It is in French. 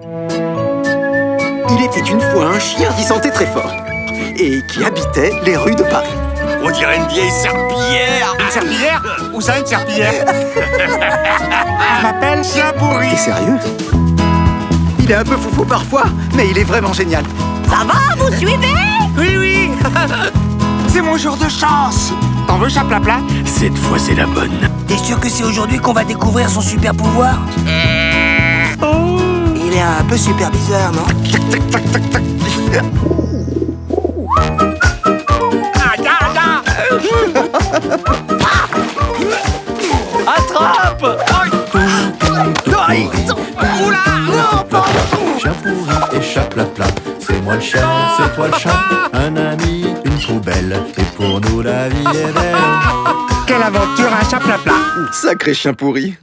Il était une fois un chien qui sentait très fort et qui habitait les rues de Paris. On dirait une vieille serpillière. Une serpillière Où ça, une serpillière Je m'appelle Chien pourri. T'es sérieux? Il est un peu foufou parfois, mais il est vraiment génial. Ça va, vous suivez? Oui, oui. C'est mon jour de chance. T'en veux, chaplapla? Cette fois, c'est la bonne. T'es sûr que c'est aujourd'hui qu'on va découvrir son super pouvoir? Un peu super bizarre, non Attrape Chien pourri et chat plat plat. C'est moi le chien, c'est toi le chat. Un ami, une poubelle. Et pour nous la vie est belle. Quelle aventure, un chaplapla Sacré chien pourri.